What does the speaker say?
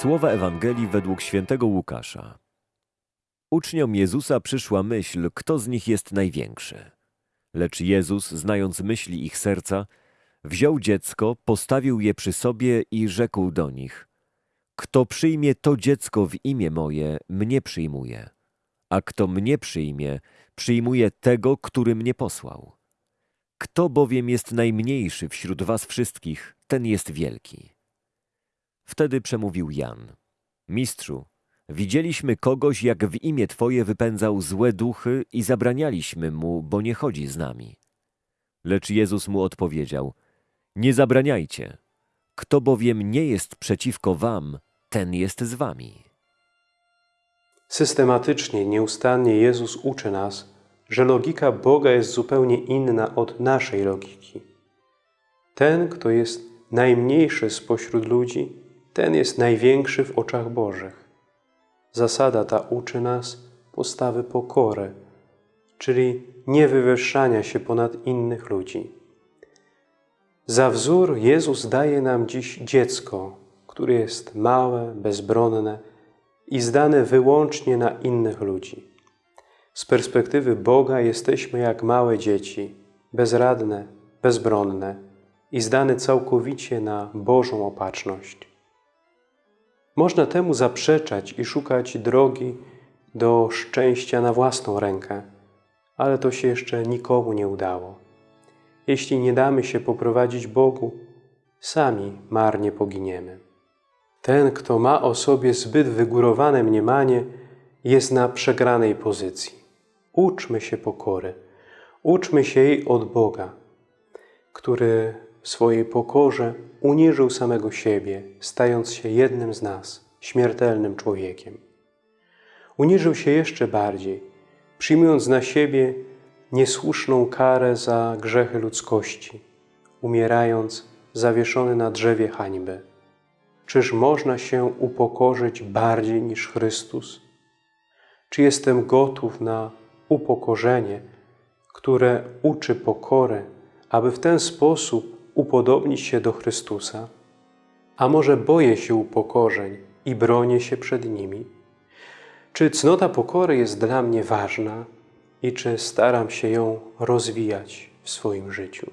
Słowa Ewangelii według świętego Łukasza. Uczniom Jezusa przyszła myśl, kto z nich jest największy. Lecz Jezus, znając myśli ich serca, wziął dziecko, postawił je przy sobie i rzekł do nich: Kto przyjmie to dziecko w imię moje, mnie przyjmuje, a kto mnie przyjmie, przyjmuje tego, który mnie posłał. Kto bowiem jest najmniejszy wśród was wszystkich, ten jest wielki. Wtedy przemówił Jan. Mistrzu, widzieliśmy kogoś, jak w imię Twoje wypędzał złe duchy i zabranialiśmy mu, bo nie chodzi z nami. Lecz Jezus mu odpowiedział, nie zabraniajcie. Kto bowiem nie jest przeciwko wam, ten jest z wami. Systematycznie, nieustannie Jezus uczy nas, że logika Boga jest zupełnie inna od naszej logiki. Ten, kto jest najmniejszy spośród ludzi, ten jest największy w oczach Bożych. Zasada ta uczy nas postawy pokory, czyli niewywyższania się ponad innych ludzi. Za wzór Jezus daje nam dziś dziecko, które jest małe, bezbronne i zdane wyłącznie na innych ludzi. Z perspektywy Boga jesteśmy jak małe dzieci, bezradne, bezbronne i zdane całkowicie na Bożą opatrzność. Można temu zaprzeczać i szukać drogi do szczęścia na własną rękę, ale to się jeszcze nikomu nie udało. Jeśli nie damy się poprowadzić Bogu, sami marnie poginiemy. Ten, kto ma o sobie zbyt wygórowane mniemanie, jest na przegranej pozycji. Uczmy się pokory, uczmy się jej od Boga, który w swojej pokorze uniżył samego siebie, stając się jednym z nas, śmiertelnym człowiekiem. Uniżył się jeszcze bardziej, przyjmując na siebie niesłuszną karę za grzechy ludzkości, umierając zawieszony na drzewie hańby. Czyż można się upokorzyć bardziej niż Chrystus? Czy jestem gotów na upokorzenie, które uczy pokory, aby w ten sposób upodobnić się do Chrystusa? A może boję się upokorzeń i bronię się przed nimi? Czy cnota pokory jest dla mnie ważna i czy staram się ją rozwijać w swoim życiu?